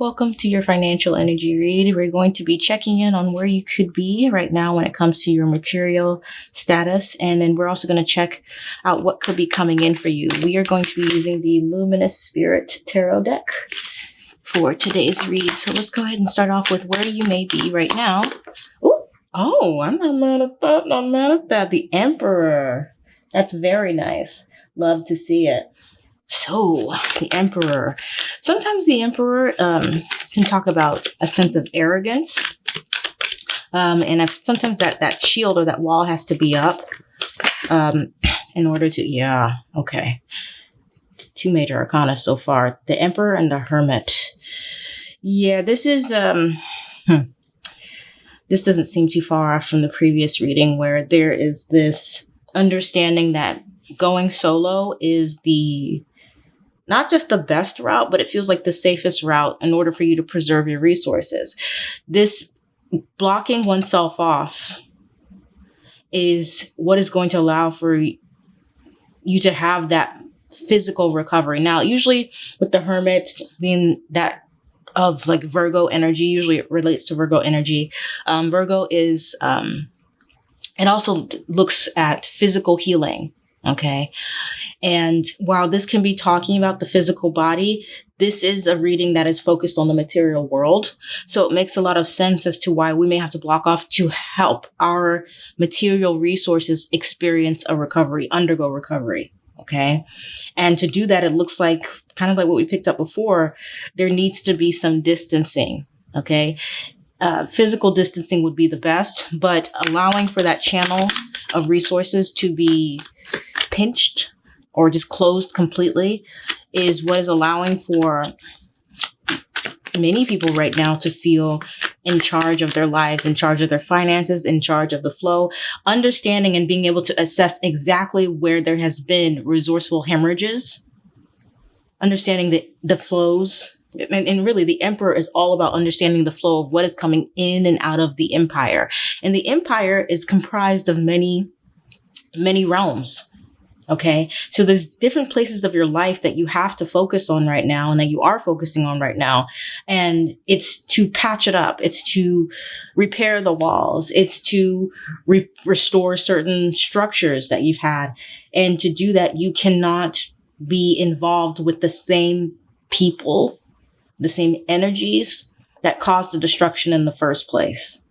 Welcome to your financial energy read. We're going to be checking in on where you could be right now when it comes to your material status. And then we're also going to check out what could be coming in for you. We are going to be using the Luminous Spirit Tarot deck for today's read. So let's go ahead and start off with where you may be right now. Ooh, oh, I'm not mad at that. Not mad at that. The Emperor. That's very nice. Love to see it. So, the emperor. Sometimes the emperor um, can talk about a sense of arrogance. Um, and if, sometimes that, that shield or that wall has to be up um, in order to, yeah, okay. Two major arcana so far the emperor and the hermit. Yeah, this is, um, hmm. this doesn't seem too far off from the previous reading where there is this understanding that going solo is the not just the best route, but it feels like the safest route in order for you to preserve your resources. This blocking oneself off is what is going to allow for you to have that physical recovery. Now, usually with the hermit being that of like Virgo energy, usually it relates to Virgo energy. Um, Virgo is, um, it also looks at physical healing. Okay. And while this can be talking about the physical body, this is a reading that is focused on the material world. So it makes a lot of sense as to why we may have to block off to help our material resources experience a recovery, undergo recovery. Okay. And to do that, it looks like kind of like what we picked up before, there needs to be some distancing. Okay. Uh, physical distancing would be the best, but allowing for that channel of resources to be pinched or just closed completely is what is allowing for many people right now to feel in charge of their lives, in charge of their finances, in charge of the flow, understanding and being able to assess exactly where there has been resourceful hemorrhages, understanding the, the flows. And, and really, the emperor is all about understanding the flow of what is coming in and out of the empire. And the empire is comprised of many, many realms Okay. So there's different places of your life that you have to focus on right now and that you are focusing on right now. And it's to patch it up. It's to repair the walls. It's to re- restore certain structures that you've had. And to do that, you cannot be involved with the same people, the same energies that caused the destruction in the first place.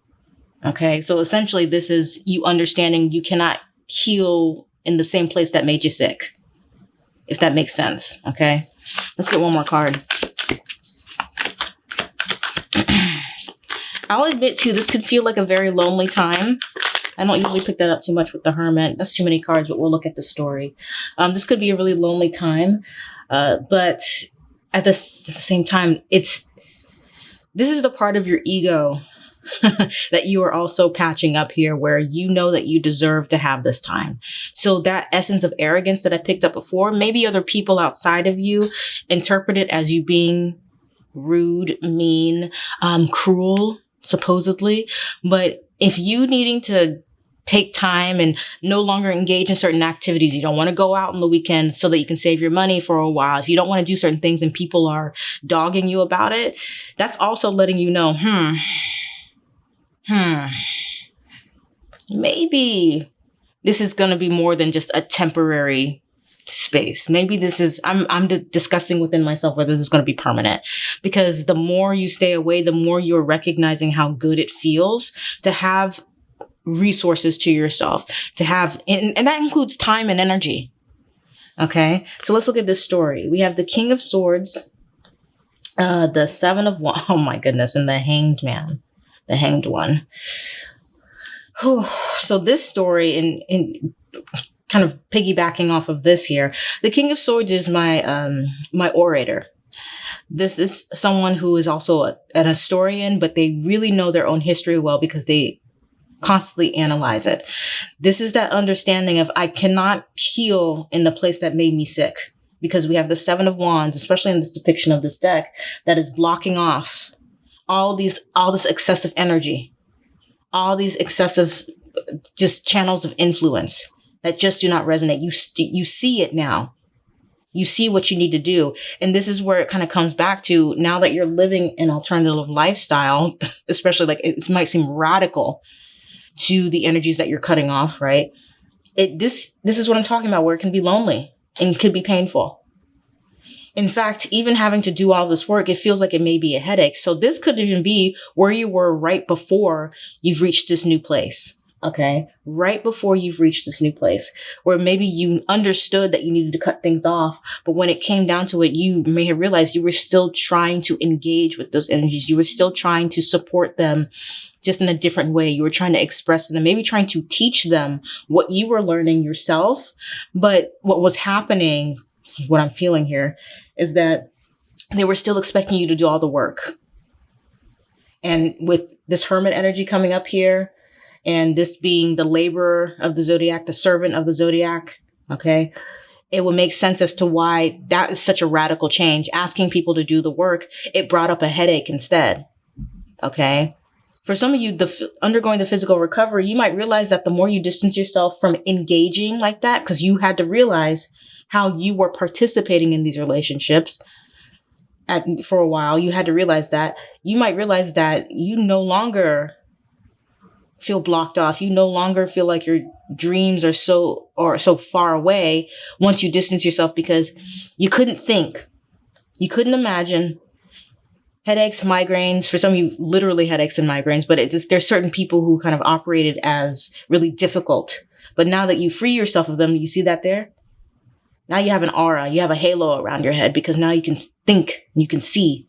Okay. So essentially, this is you understanding you cannot heal in the same place that made you sick. If that makes sense. Okay. Let's get one more card. I'll admit too, this could feel like a very lonely time. I don't usually pick that up too much with the Hermit. That's too many cards, but we'll look at the story. Um, this could be a really lonely time, uh, but at this at the same time, it's this is the part of your ego that you are also patching up here where you know that you deserve to have this time. So that essence of arrogance that I picked up before, maybe other people outside of you interpret it as you being rude, mean, um, cruel, supposedly. But if you needing to take time and no longer engage in certain activities. You don't want to go out on the weekends so that you can save your money for a while. If you don't want to do certain things and people are dogging you about it, that's also letting you know, hmm, hmm, maybe this is going to be more than just a temporary space. Maybe this is, I'm, I'm discussing within myself whether this is going to be permanent because the more you stay away, the more you're recognizing how good it feels to have resources to yourself, to have, and, and that includes time and energy. Okay. So let's look at this story. We have the King of Swords, uh, the Seven of Wands. Oh my goodness. And the Hanged Man the hanged one. so this story in in kind of piggybacking off of this here, the King of Swords is my um my orator. This is someone who is also a, an historian, but they really know their own history well because they constantly analyze it. This is that understanding of I cannot heal in the place that made me sick because we have the Seven of Wands, especially in this depiction of this deck, that is blocking off all these all this excessive energy all these excessive just channels of influence that just do not resonate you st- you see it now You see what you need to do. And this is where it kind of comes back to now that you're living an alternative lifestyle, especially like it might seem radical to the energies that you're cutting off, right? It this this is what I'm talking about where it can be lonely and could be painful. In fact, even having to do all this work, it feels like it may be a headache. So this could even be where you were right before you've reached this new place okay, right before you've reached this new place, where maybe you understood that you needed to cut things off, but when it came down to it, you may have realized you were still trying to engage with those energies. You were still trying to support them just in a different way. You were trying to express them, maybe trying to teach them what you were learning yourself. But what was happening, what I'm feeling here, is that they were still expecting you to do all the work. And with this hermit energy coming up here, and this being the laborer of the zodiac, the servant of the zodiac, okay, it would make sense as to why that is such a radical change. Asking people to do the work, it brought up a headache instead, okay? For some of you, the undergoing the physical recovery, you might realize that the more you distance yourself from engaging like that, because you had to realize how you were participating in these relationships at, for a while, you had to realize that you might realize that you no longer feel blocked off. You no longer feel like your dreams are so or so far away once you distance yourself because you couldn't think. You couldn't imagine headaches, migraines. For some of you, literally headaches and migraines, but it's, there's certain people who kind of operated as really difficult. But now that you free yourself of them, you see that there? Now you have an aura, you have a halo around your head because now you can think, you can see.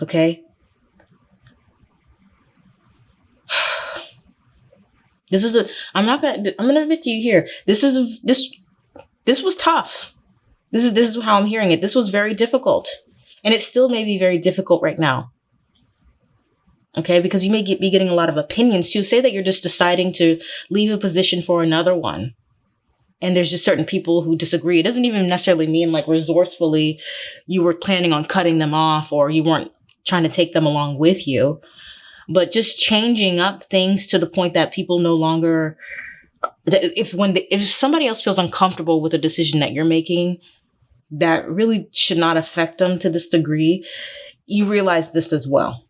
Okay? This is a, I'm not gonna, I'm gonna admit to you here. This is, a, this, this was tough. This is, this is how I'm hearing it. This was very difficult. And it still may be very difficult right now. Okay, because you may get, be getting a lot of opinions too. Say that you're just deciding to leave a position for another one. And there's just certain people who disagree. It doesn't even necessarily mean like resourcefully you were planning on cutting them off or you weren't trying to take them along with you but just changing up things to the point that people no longer if when the, if somebody else feels uncomfortable with a decision that you're making that really should not affect them to this degree you realize this as well.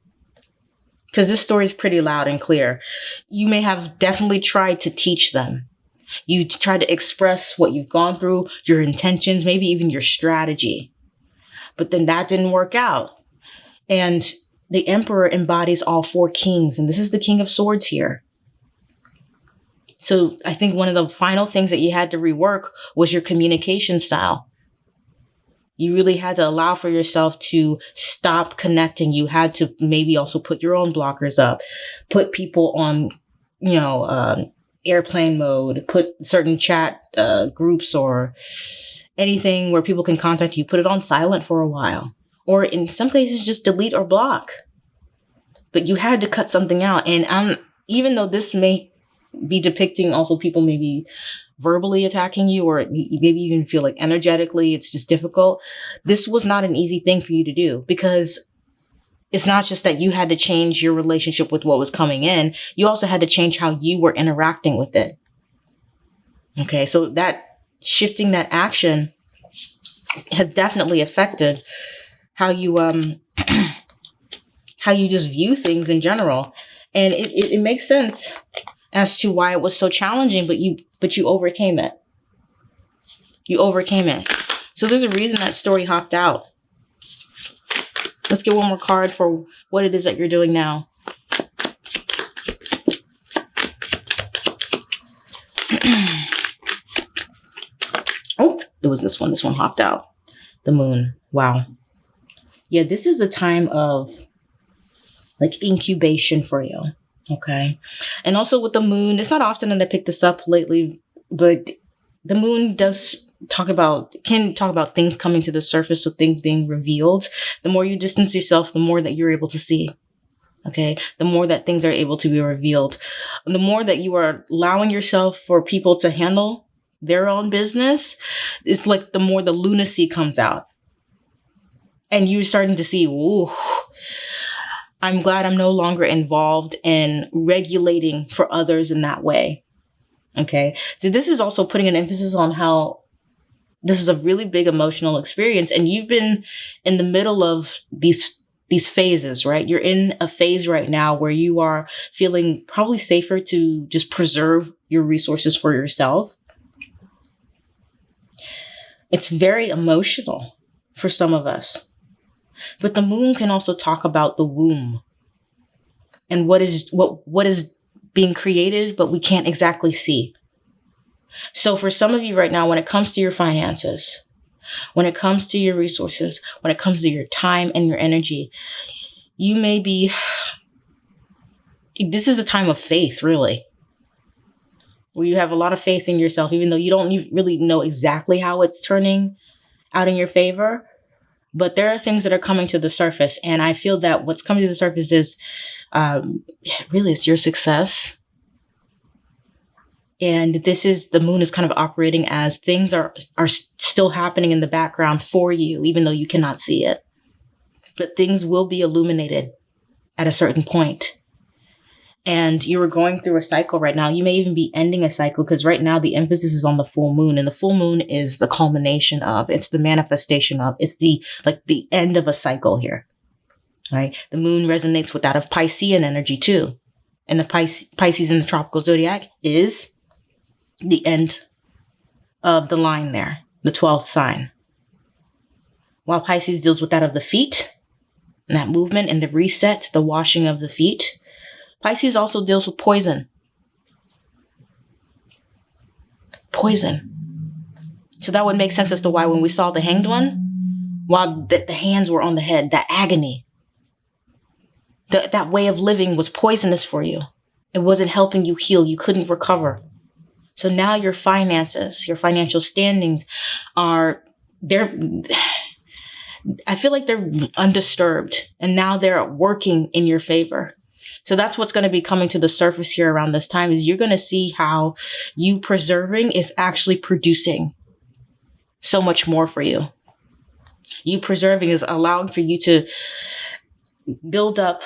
Because this story is pretty loud and clear. You may have definitely tried to teach them you try to express what you've gone through your intentions maybe even your strategy but then that didn't work out and the emperor embodies all four kings, and this is the king of swords here. So I think one of the final things that you had to rework was your communication style. You really had to allow for yourself to stop connecting. You had to maybe also put your own blockers up, put people on, you know, um, airplane mode, put certain chat uh, groups or anything where people can contact you, put it on silent for a while or in some cases just delete or block. But you had to cut something out. And um, even though this may be depicting also people maybe verbally attacking you or maybe even feel like energetically it's just difficult, this was not an easy thing for you to do because it's not just that you had to change your relationship with what was coming in, you also had to change how you were interacting with it. Okay, so that shifting that action has definitely affected how you um how you just view things in general. And it, it, it makes sense as to why it was so challenging, but you but you overcame it. You overcame it. So there's a reason that story hopped out. Let's get one more card for what it is that you're doing now. oh, it was this one. This one hopped out. The moon. Wow yeah, this is a time of like incubation for you. Okay. And also with the moon, it's not often that I pick this up lately, but the moon does talk about can talk about things coming to the surface, so things being revealed. The more you distance yourself, the more that you're able to see. Okay. The more that things are able to be revealed. The more that you are allowing yourself for people to handle their own business, it's like the more the lunacy comes out and you're starting to see, ooh, I'm glad I'm no longer involved in regulating for others in that way. Okay. So this is also putting an emphasis on how This is a really big emotional experience. And you've been in the middle of these these phases, right? You're in a phase right now where you are feeling probably safer to just preserve your resources for yourself. It's very emotional for some of us. But the moon can also talk about the womb and what is what what is being created but we can't exactly see. So for some of you right now when it comes to your finances, when it comes to your resources, when it comes to your time and your energy, you may be this is a time of faith, really. Where you have a lot of faith in yourself, even though you don't really know exactly how it's turning out in your favor. But there are things that are coming to the surface. And I feel that what's coming to the surface is um, really it's your success. And this is the moon is kind of operating as things are are still happening in the background for you, even though you cannot see it. But things will be illuminated at a certain point and you are going through a cycle right now. You may even be ending a cycle because right now the emphasis is on the full moon and the full moon is the culmination of, it's the manifestation of, it's the, like the end of a cycle here, right? The moon resonates with that of Piscean energy too. And the Pis- Pisces in the tropical zodiac is the end of the line there, the 12th sign. While Pisces deals with that of the feet, and that movement and the reset, the washing of the feet, Pisces also deals with poison. Poison. So that would make sense as to why when we saw the hanged one, while the, the hands were on the head, that agony, the, that way of living was poisonous for you. It wasn't helping you heal. You couldn't recover. So now your finances, your financial standings are, they're, I feel like they're undisturbed and now they're working in your favor. So that's what's going to be coming to the surface here around this time is you're going to see how you preserving is actually producing so much more for you. You preserving is allowing for you to build up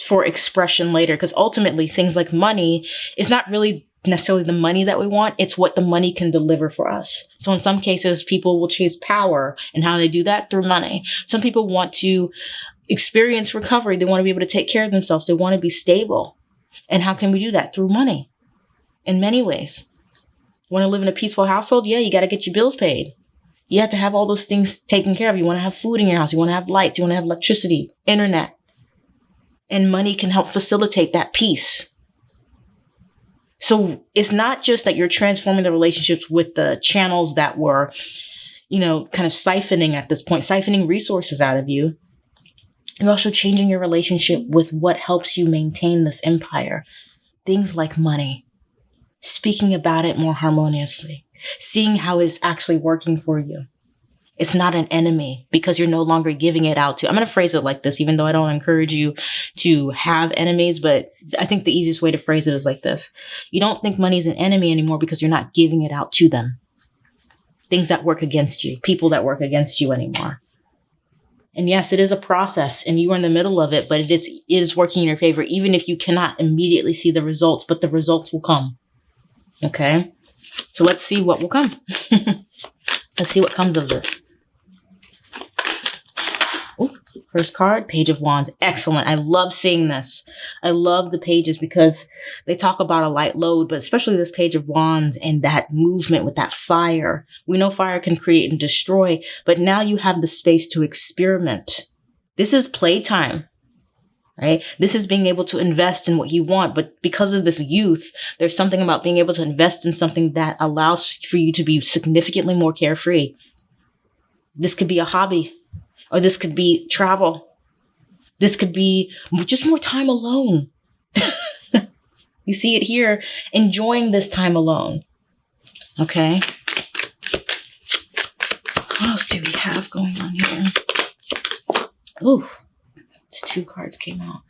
for expression later because ultimately things like money is not really necessarily the money that we want it's what the money can deliver for us so in some cases people will chase power and how they do that through money some people want to experience recovery. They want to be able to take care of themselves. They want to be stable. And how can we do that? Through money in many ways. Want to live in a peaceful household? Yeah, you got to get your bills paid. You have to have all those things taken care of. You want to have food in your house. You want to have lights. You want to have electricity, internet. And money can help facilitate that peace. So it's not just that you're transforming the relationships with the channels that were, you know, kind of siphoning at this point, siphoning resources out of you. You're also changing your relationship with what helps you maintain this empire. Things like money, speaking about it more harmoniously, seeing how it's actually working for you. It's not an enemy because you're no longer giving it out to. I'm going to phrase it like this, even though I don't encourage you to have enemies, but I think the easiest way to phrase it is like this. You don't think money is an enemy anymore because you're not giving it out to them. Things that work against you, people that work against you anymore. And yes, it is a process and you are in the middle of it, but it is, it is working in your favor, even if you cannot immediately see the results, but the results will come. Okay. So let's see what will come. let's see what comes of this. First card, Page of Wands. Excellent. I love seeing this. I love the pages because they talk about a light load, but especially this Page of Wands and that movement with that fire. We know fire can create and destroy, but now you have the space to experiment. This is playtime, right? This is being able to invest in what you want. But because of this youth, there's something about being able to invest in something that allows for you to be significantly more carefree. This could be a hobby or this could be travel. This could be just more time alone. you see it here, enjoying this time alone. Okay. What else do we have going on here? Oof. It's two cards came out.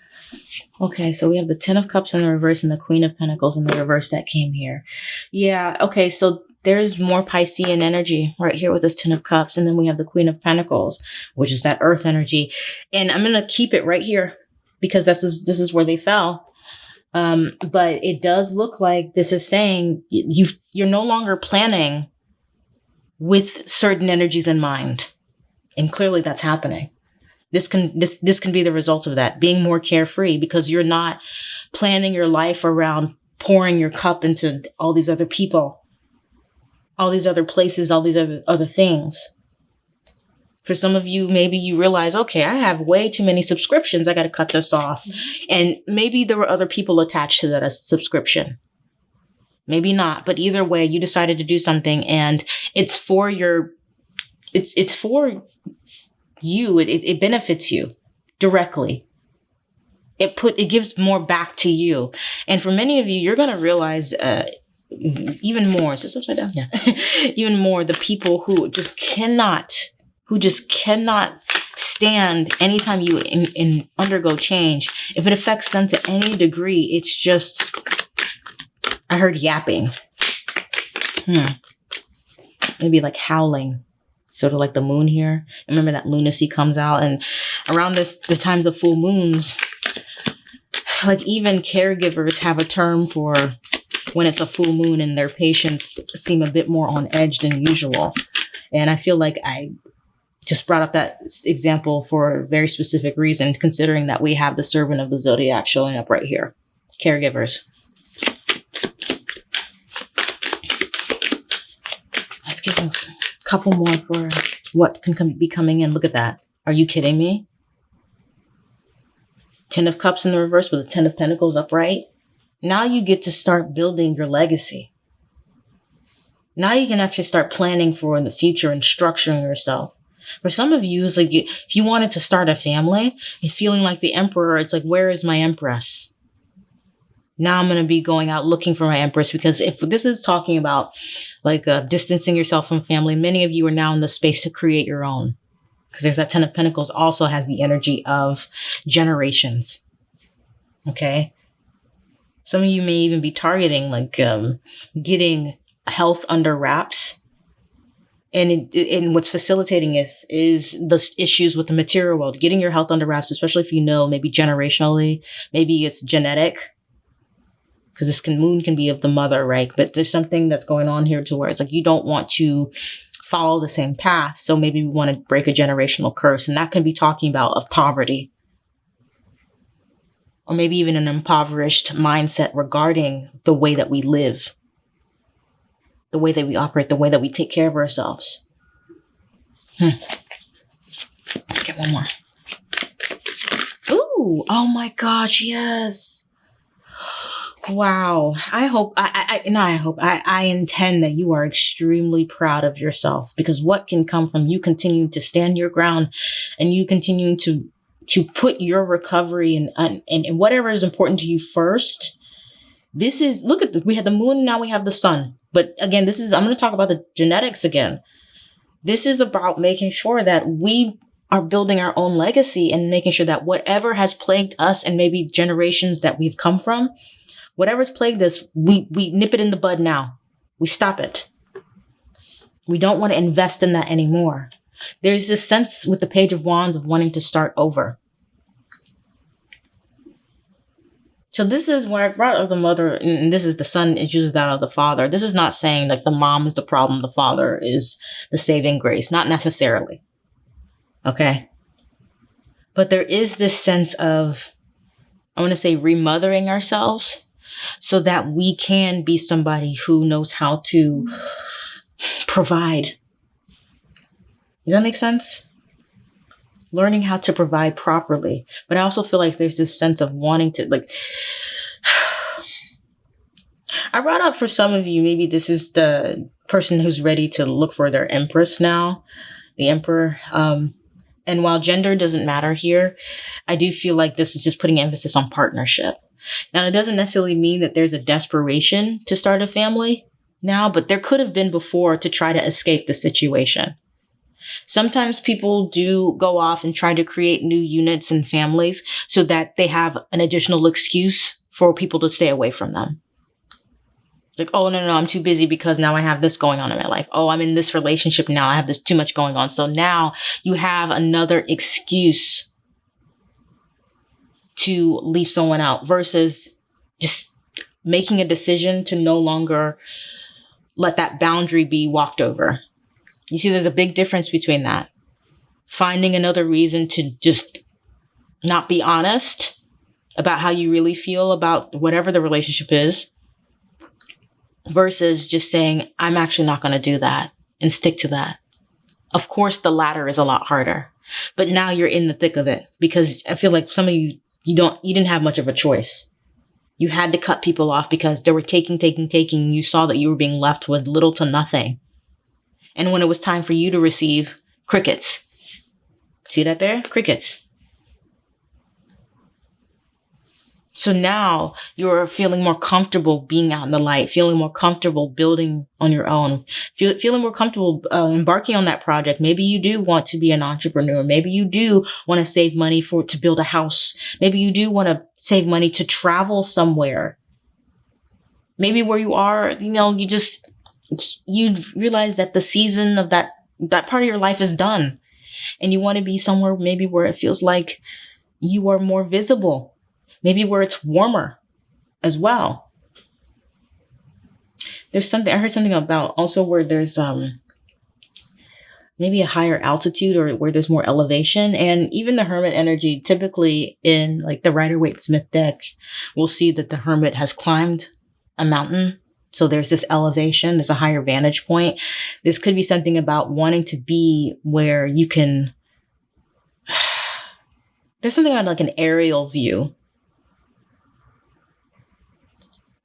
Okay, so we have the Ten of Cups in the reverse and the Queen of Pentacles in the reverse that came here. Yeah, okay, so there's more Piscean energy right here with this Ten of Cups. And then we have the Queen of Pentacles, which is that earth energy. And I'm going to keep it right here because this is, this is where they fell. Um, but it does look like this is saying you you're no longer planning with certain energies in mind. And clearly that's happening. This can this this can be the result of that, being more carefree because you're not planning your life around pouring your cup into all these other people, all these other places, all these other other things. For some of you, maybe you realize, okay, I have way too many subscriptions. I got to cut this off. And maybe there were other people attached to that subscription. Maybe not, but either way, you decided to do something and it's for your, it's, it's for you. It, it benefits you directly. It put, it gives more back to you. And for many of you, you're going to realize, uh, even more, is this upside down? Yeah. even more the people who just cannot who just cannot stand anytime you in, in undergo change. If it affects them to any degree, it's just, I heard yapping. Hmm. Maybe like howling sort of like the moon here. Remember that lunacy comes out and around this the times of full moons, like even caregivers have a term for when it's a full moon and their patients seem a bit more on edge than usual. And I feel like I just brought up that example for a very specific reason, considering that we have the servant of the zodiac showing up right here. Caregivers. Let's give a couple more for what can come, be coming in. Look at that. Are you kidding me? Ten of Cups in the reverse with a Ten of Pentacles upright. Now you get to start building your legacy. Now you can actually start planning for in the future and structuring yourself. For some of you, it's like if you wanted to start a family and feeling like the emperor, it's like, where is my empress? Now I'm going to be going out looking for my empress because if this is talking about like uh, distancing yourself from family, many of you are now in the space to create your own. Because there's that Ten of Pentacles also has the energy of generations. Okay. Some of you may even be targeting like um, getting health under wraps. And it, and what's facilitating it is the issues with the material world, getting your health under wraps, especially if you know maybe generationally, maybe it's genetic, because this can moon can be of the mother, right? But there's something that's going on here to where it's like you don't want to follow the same path, so maybe we want to break a generational curse, and that can be talking about of poverty, or maybe even an impoverished mindset regarding the way that we live the way that we operate, the way that we take care of ourselves. Hmm. Let's get one more. Ooh, oh my gosh, yes. Wow. I hope I I no, I hope I, I intend that you are extremely proud of yourself because what can come from you continuing to stand your ground and you continuing to to put your recovery and and, and whatever is important to you first. This is look at the, we had the moon, now we have the sun. But again, this is, I'm going to talk about the genetics again. This is about making sure that we are building our own legacy and making sure that whatever has plagued us and maybe generations that we've come from, whatever's plagued us, we, we nip it in the bud now. We stop it. We don't want to invest in that anymore. There's this sense with the Page of Wands of wanting to start over. So this is where I brought up the mother, and this is the sun is usually that of the father. This is not saying like the mom is the problem, the father is the saving grace, not necessarily. Okay. But there is this sense of, I want to say, remothering ourselves so that we can be somebody who knows how to provide. Does that make sense? Learning how to provide properly. But I also feel like there's this sense of wanting to like I brought up for some of you, maybe this is the person who's ready to look for their empress now, the emperor. Um, and while gender doesn't matter here, I do feel like this is just putting emphasis on partnership. Now, it doesn't necessarily mean that there's a desperation to start a family now, but there could have been before to try to escape the situation. Sometimes people do go off and try to create new units and families so that they have an additional excuse for people to stay away from them. Like, oh, no, no, I'm too busy because now I have this going on in my life. Oh, I'm in this relationship now. I have this too much going on. So now you have another excuse to leave someone out versus just making a decision to no longer let that boundary be walked over You see, there's a big difference between that. Finding another reason to just not be honest about how you really feel about whatever the relationship is versus just saying, I'm actually not going to do that and stick to that. Of course, the latter is a lot harder, but now you're in the thick of it because I feel like some of you, you don't, you didn't have much of a choice. You had to cut people off because they were taking, taking, taking. You saw that you were being left with little to nothing. And when it was time for you to receive crickets, see that there? Crickets. So now you're feeling more comfortable being out in the light, feeling more comfortable building on your own, feel, feeling more comfortable uh, embarking on that project. Maybe you do want to be an entrepreneur. Maybe you do want to save money for to build a house. Maybe you do want to save money to travel somewhere. Maybe where you are, you know, you just you realize that the season of that that part of your life is done, and you want to be somewhere maybe where it feels like you are more visible maybe where it's warmer as well. There's something I heard something about also where there's um maybe a higher altitude or where there's more elevation. And even the hermit energy typically in like the Rider Waite Smith deck we'll see that the hermit has climbed a mountain so there's this elevation there's a higher vantage point this could be something about wanting to be where you can there's something about like an aerial view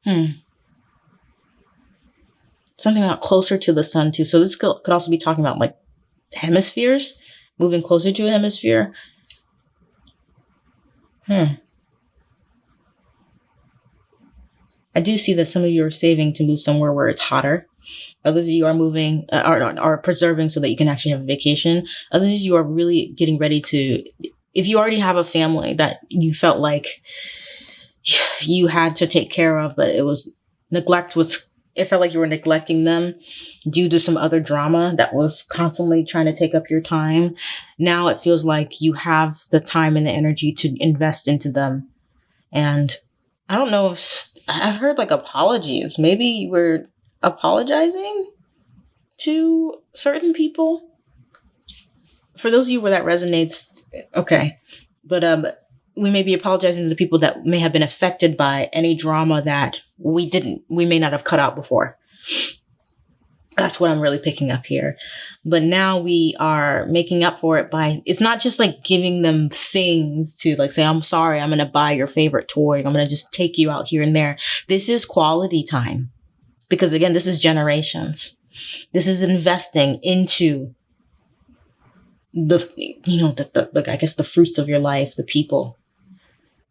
Hmm. Something about closer to the sun too. So this could, could also be talking about like hemispheres, moving closer to a hemisphere. Hmm. I do see that some of you are saving to move somewhere where it's hotter. Others of you are moving, uh, are, are preserving so that you can actually have a vacation. Others of you are really getting ready to, if you already have a family that you felt like you had to take care of, but it was neglect was it felt like you were neglecting them due to some other drama that was constantly trying to take up your time. Now it feels like you have the time and the energy to invest into them. And I don't know if I've heard like apologies. Maybe you were apologizing to certain people. For those of you where that resonates, okay. But um we may be apologizing to the people that may have been affected by any drama that we didn't, we may not have cut out before. That's what I'm really picking up here. But now we are making up for it by, it's not just like giving them things to like say, I'm sorry, I'm going to buy your favorite toy. I'm going to just take you out here and there. This is quality time. Because again, this is generations. This is investing into the, you know, the, the, the I guess the fruits of your life, the people,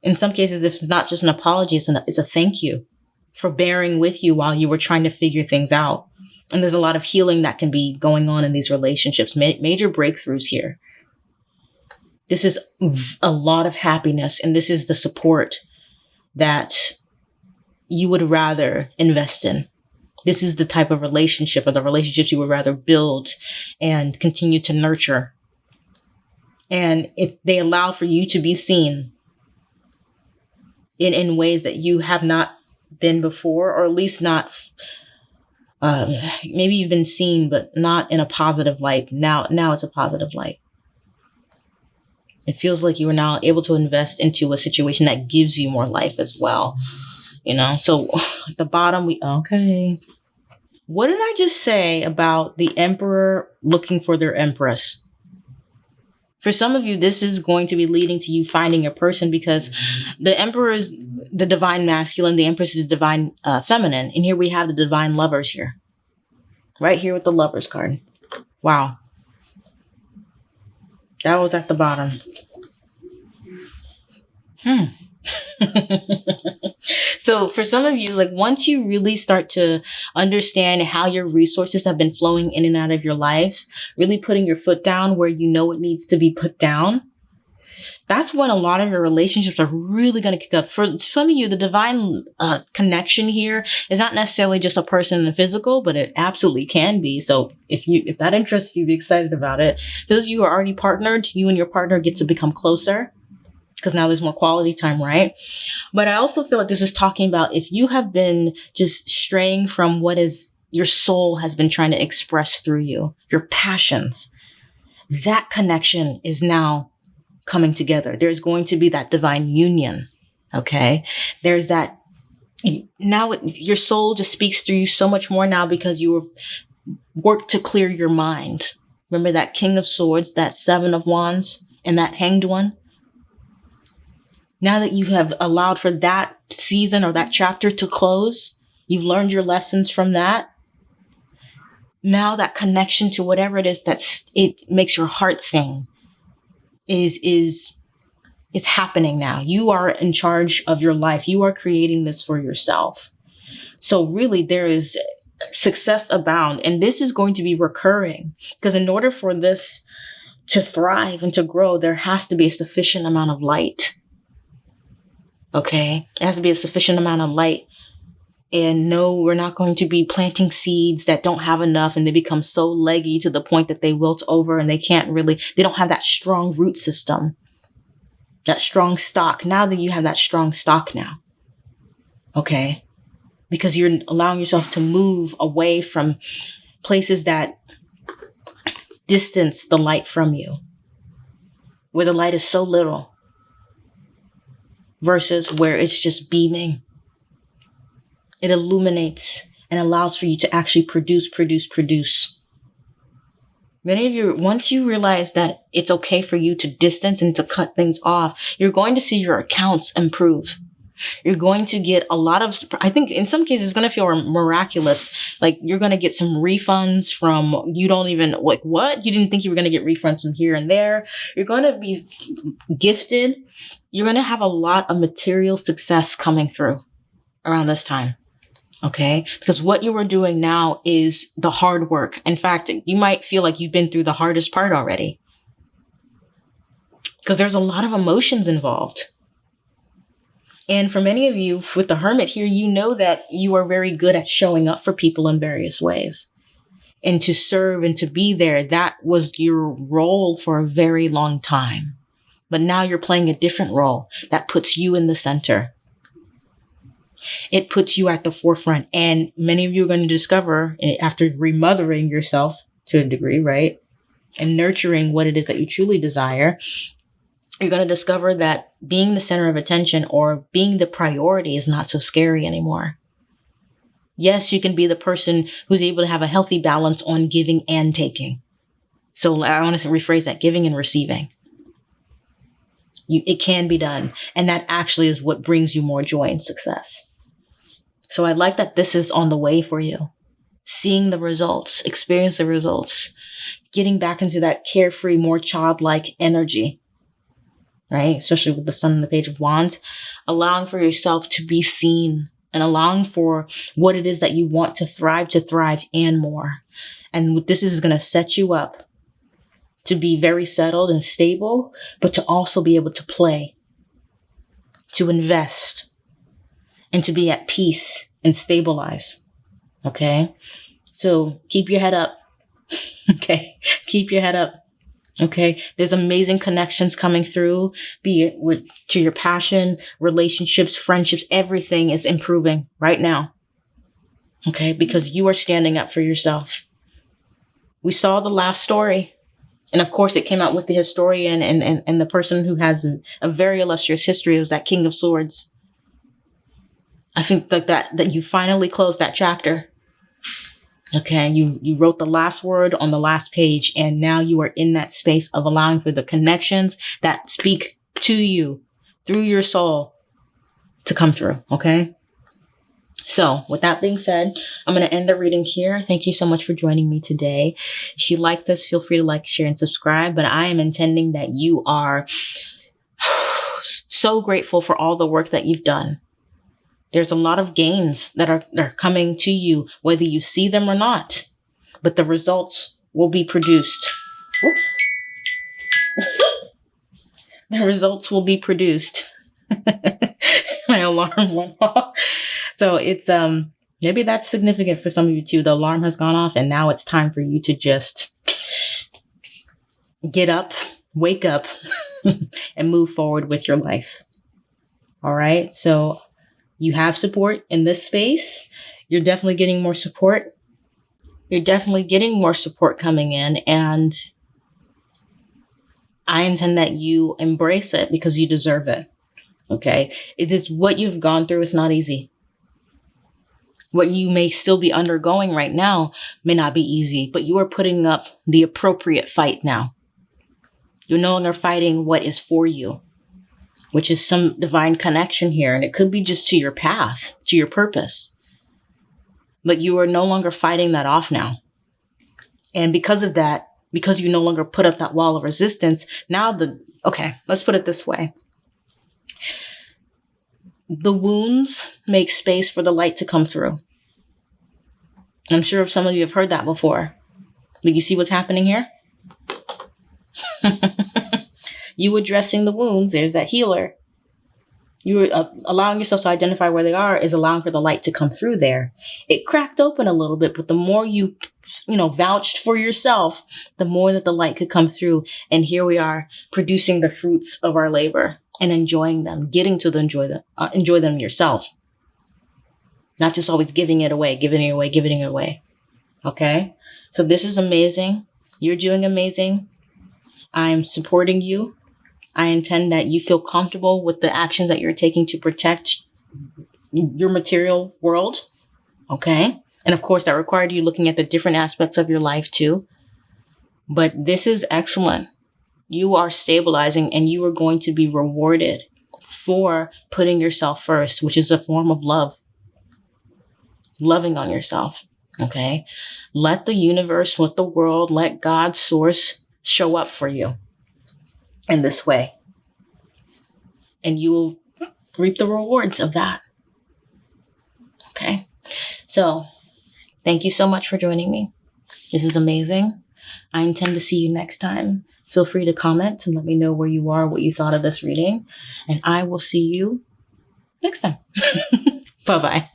in some cases, if it's not just an apology, it's, an, it's a thank you for bearing with you while you were trying to figure things out. And there's a lot of healing that can be going on in these relationships, ma- major breakthroughs here. This is a lot of happiness, and this is the support that you would rather invest in. This is the type of relationship or the relationships you would rather build and continue to nurture. And if they allow for you to be seen in in ways that you have not been before, or at least not. Um, maybe you've been seen, but not in a positive light. Now, now it's a positive light. It feels like you are now able to invest into a situation that gives you more life as well. You know, so the bottom, we okay. What did I just say about the emperor looking for their empress? For some of you, this is going to be leading to you finding a person because the emperor is the divine masculine, the empress is divine uh, feminine. And here we have the divine lovers here. Right here with the lovers card. Wow. That was at the bottom. Hmm. so for some of you, like once you really start to understand how your resources have been flowing in and out of your lives, really putting your foot down where you know it needs to be put down, that's when a lot of your relationships are really going to kick up. For some of you, the divine uh, connection here is not necessarily just a person in the physical, but it absolutely can be. So if you if that interests you, be excited about it. Those of you who are already partnered, you and your partner get to become closer because now there's more quality time, right? But I also feel like this is talking about if you have been just straying from what is your soul has been trying to express through you, your passions. That connection is now coming together. There's going to be that divine union. Okay. There's that now it, your soul just speaks through you so much more now because you have worked to clear your mind. Remember that King of Swords, that Seven of Wands, and that Hanged One? Now that you have allowed for that season or that chapter to close, you've learned your lessons from that. Now that connection to whatever it is that's it makes your heart sing is is is happening now. You are in charge of your life. You are creating this for yourself. So really there is success abound and this is going to be recurring because in order for this to thrive and to grow, there has to be a sufficient amount of light. Okay. It has to be a sufficient amount of light. And no, we're not going to be planting seeds that don't have enough and they become so leggy to the point that they wilt over and they can't really, they don't have that strong root system, that strong stock. Now that you have that strong stock now. Okay. Because you're allowing yourself to move away from places that distance the light from you, where the light is so little versus where it's just beaming. It illuminates and allows for you to actually produce, produce, produce. Many of you, once you realize that it's okay for you to distance and to cut things off, you're going to see your accounts improve. You're going to get a lot of, I think in some cases, it's going to feel miraculous. Like you're going to get some refunds from, you don't even, like, what? You didn't think you were going to get refunds from here and there. You're going to be gifted you're going to have a lot of material success coming through around this time. Okay. Because what you are doing now is the hard work. In fact, you might feel like you've been through the hardest part already. Because there's a lot of emotions involved. And for many of you with the hermit here, you know that you are very good at showing up for people in various ways. And to serve and to be there, that was your role for a very long time. But now you're playing a different role that puts you in the center. It puts you at the forefront. And many of you are going to discover eh, after remothering yourself to a degree, right? And nurturing what it is that you truly desire, you're going to discover that being the center of attention or being the priority is not so scary anymore. Yes, you can be the person who's able to have a healthy balance on giving and taking. So I want to rephrase that giving and receiving. You, it can be done. And that actually is what brings you more joy and success. So I like that this is on the way for you. Seeing the results, experience the results, getting back into that carefree, more childlike energy, right? Especially with the sun and the page of wands, allowing for yourself to be seen and allowing for what it is that you want to thrive, to thrive and more. And this is going to set you up to be very settled and stable, but to also be able to play, to invest, and to be at peace and stabilize. Okay. So keep your head up. okay. Keep your head up. Okay. There's amazing connections coming through, be it with to your passion, relationships, friendships, everything is improving right now. Okay. Because you are standing up for yourself. We saw the last story. And of course, it came out with the historian and, and, and the person who has a, a very illustrious history was that King of Swords. I think that, that, that you finally closed that chapter. Okay, you, you wrote the last word on the last page, and now you are in that space of allowing for the connections that speak to you through your soul to come through. Okay. So with that being said, I'm going to end the reading here. Thank you so much for joining me today. If you like this, feel free to like, share, and subscribe. But I am intending that you are so grateful for all the work that you've done. There's a lot of gains that are, that are coming to you, whether you see them or not. But the results will be produced. Whoops. the results will be produced. My alarm went off. So it's um maybe that's significant for some of you too. The alarm has gone off and now it's time for you to just get up, wake up, and move forward with your life. All right. So you have support in this space. You're definitely getting more support You're definitely getting more support coming in, and I intend that you embrace it because you deserve it. Okay. It is what you've gone through. It's not easy. What you may still be undergoing right now may not be easy, but you are putting up the appropriate fight now. You're no longer fighting what is for you, which is some divine connection here. And it could be just to your path, to your purpose. But you are no longer fighting that off now. And because of that, because you no longer put up that wall of resistance, now the, okay, let's put it this way. The wounds make space for the light to come through. I'm sure some of you have heard that before. But you see what's happening here? you addressing the wounds, there's that healer. You uh, allowing yourself to identify where they are is allowing for the light to come through there. It cracked open a little bit, but the more you, you know, vouched for yourself, the more that the light could come through. And here we are producing the fruits of our labor and enjoying them, getting to the enjoy them, uh, enjoy them yourself. Not just always giving it away, giving it away, giving it away. Okay. So this is amazing. You're doing amazing. I'm supporting you. I intend that you feel comfortable with the actions that you're taking to protect your material world. Okay. And of course, that required you looking at the different aspects of your life too. But this is excellent. You are stabilizing and you are going to be rewarded for putting yourself first, which is a form of love. Loving on yourself. Okay. Let the universe, let the world, let God's source show up for you in this way. And you will reap the rewards of that. Okay. So thank you so much for joining me. This is amazing. I intend to see you next time. Feel free to comment and let me know where you are, what you thought of this reading. And I will see you next time. bye bye.